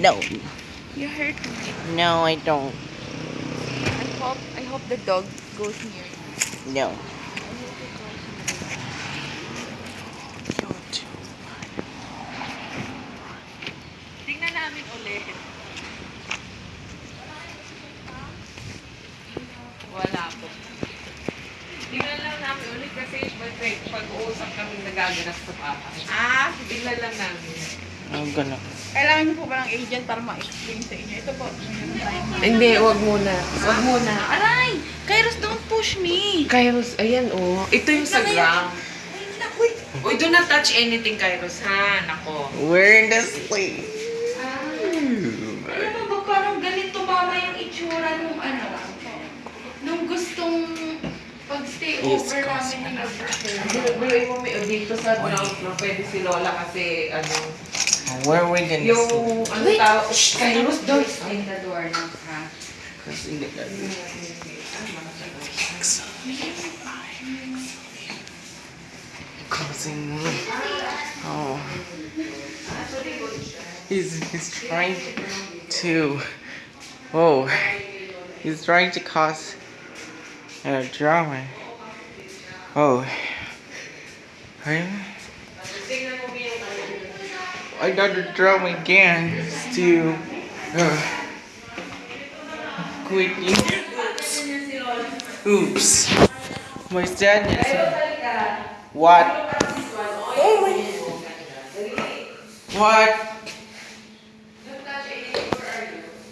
No. You hurt me. No, I don't. I hope I hope the dog goes near you. No. Tingnan namin ulit. Wala po. Tingnan lang namin ulit kasi pag-uusap kami nagaganap sa papa. Ah, Tingnan lang namin. I'm gonna. Kailangan niyo po ba ng agent para ma-explain sa inyo? Ito po. Hindi, wag muna. Wag muna. Aray! Kairos, don't push me! Kairos, ayan oh. Ito yung sa naku! Uy, do not touch anything, Kairos, ha? Nako. We're in the sleep. Alam mo ba, parang ganito mama yung itsura nung ano, nung gustong pag-stay over namin ni Lover. Biruin mo may dito sa ground floor, pwede si Lola kasi ano, Where are we gonna yung sleep? ano tao, shh, Kairos, Don't doors. in the door na, ha? Kasi hindi ka- Causing. Oh. He's he's trying to. Oh. He's trying to cause a drama. Oh. Right? I got the drama again. To. Uh, quitting. Oops. My sadness. What? Oh my. What?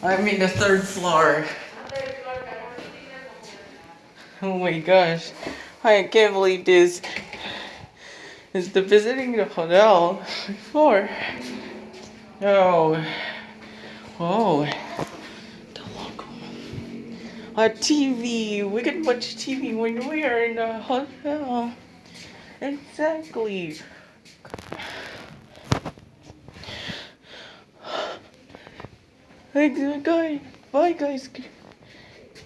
I'm in the third floor. Oh my gosh. I can't believe this. Is the visiting the hotel before? Oh. Oh. The local. A TV. We can watch TV when we are in the hotel. Exactly. Hey guys, bye guys.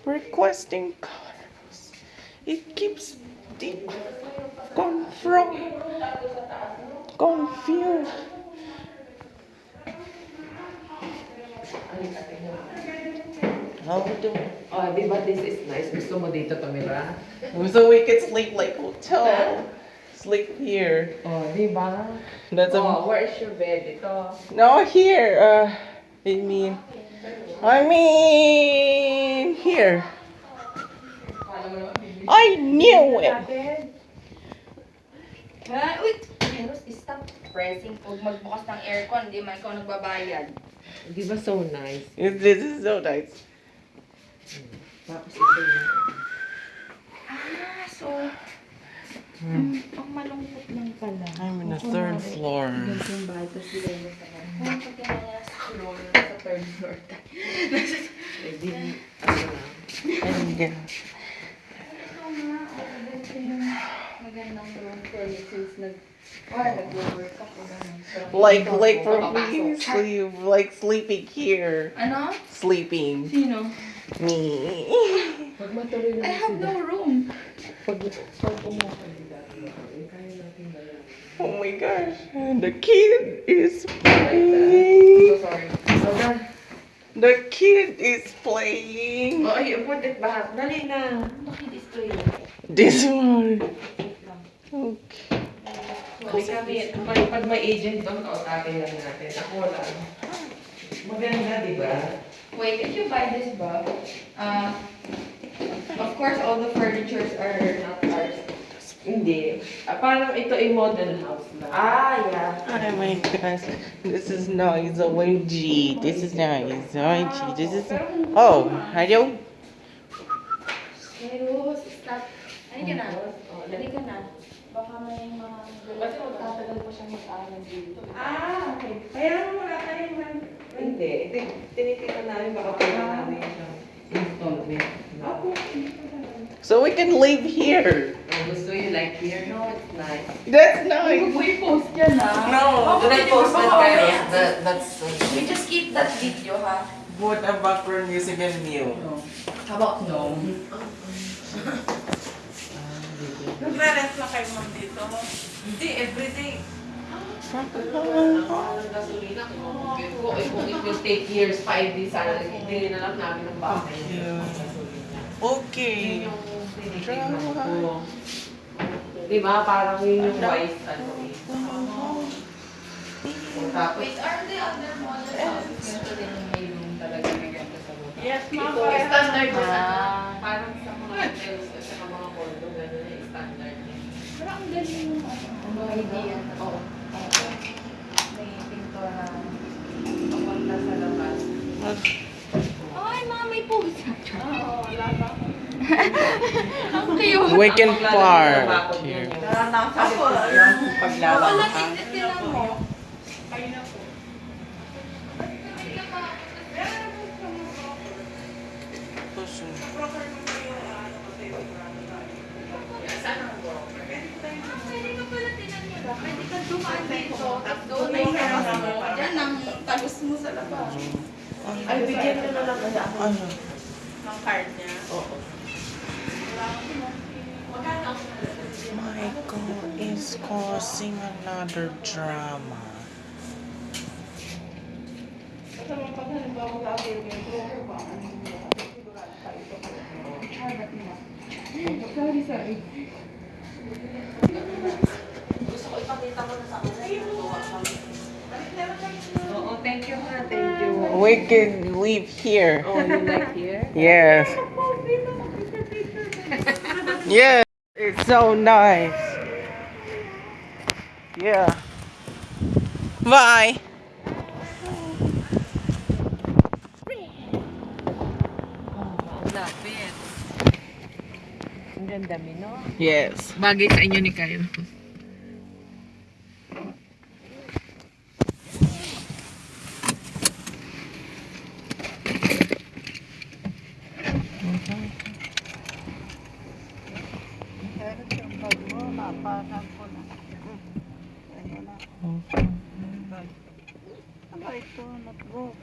Requesting cars. It keeps deep confront confused. How we doing? Oh, di ba this is nice? Gusto mo dito tumira? So we could sleep like hotel. Sleep here. Oh, di ba? That's a Oh, where is your bed? Ito. no here. Uh, I mean, I mean here. I knew it. Ha? Uy! Kairos, stop pressing. Huwag magbukas ng aircon, hindi man ikaw nagbabayad. Di ba so nice? It- This is so nice. Tapos ito yun. Ah, so... Mm, ang malungkot lang pala. I'm in the third floor. Yung bahay, tapos sila yung sa Kung pagka nila sa floor, sa third floor tayo. Di, ano lang. And yeah. Magandang room for you since nag... Or nag-work ako ganun. So, Like ikaw like po, for papasok. me sleep like sleeping here. Ano? Sleeping. Sino? Me. Pag matuloy I lang have no room. Pag, pag umuha dito, kaya natin ba? Oh my gosh. And the kid is So playing. sorry. So, done. The kid is playing. Oh, ay, put it back. Dali na. Naki-display. This one. Wait lang. Kami, pag, pag may agent doon, kausapin lang natin. Ako wala. Maganda, di ba? Wait, if you buy this bag, uh, of course, all the furnitures are not ours. Hindi. Ah, parang ito ay model house lang. Ah, yeah. Oh my gosh. This is nice. OMG. This is nice. OMG. This is. Oh, hello. Hey, Rose, stop. Halika na. Halika na. Baka may mga Kasi magtatagal pa siyang mag-aaral dito. Ah, okay. Kaya naman wala tayong man. Hindi. Iti- Tinitingnan namin baka pwede namin siyang installment. Ako. So we can live here. Oh, gusto you like here? No, it's nice. That's nice. mo i-post yan ha. No, Did I post that Baka kayo? That, that's... We just keep that video ha. What a background music and mute. How about no? Nagre-rent lang kayo ma'am dito. Hindi, everyday. Ang gasolina, kung it will take years pa, hindi sana, hindi na lang namin ng. Yeah. Yun Okay. yung tinitignan ko. Di ba? Parang yun yung wise, ano eh. Tapos, Wait, are the other models? Ito din yung may room talaga na ganda sa loob. Yes, ma'am. Ito, standard na ano, idea. Oo. May pintura. Papunta sa labas. Ay, ma'am, may pusa. Oo, wala pa. Ang cute. We can Ang park bakod here. niya. Ako, Paglawan Wala, ka. tingnan tingnan mo. Pwede ka pala tinan mo na. Pwede ka dumaan dito. Tapos doon na yung labas mo. Yan ang talos mo sa labas. Ay, bigyan nyo na lang kaya ako. Ano? Ng card niya. Oo. Michael is causing another drama. Sorry, sorry. Gusto ko ipakita mo na sa thank you ha. Thank you. We can leave here. Oh, you like here? Yes. Yes. It's so nice. Yeah. Bye. Ang ganda mi. Yes. Bagay sa inyo ni Kayo. Parang ko na. Ano na. Ano ito? Notebook.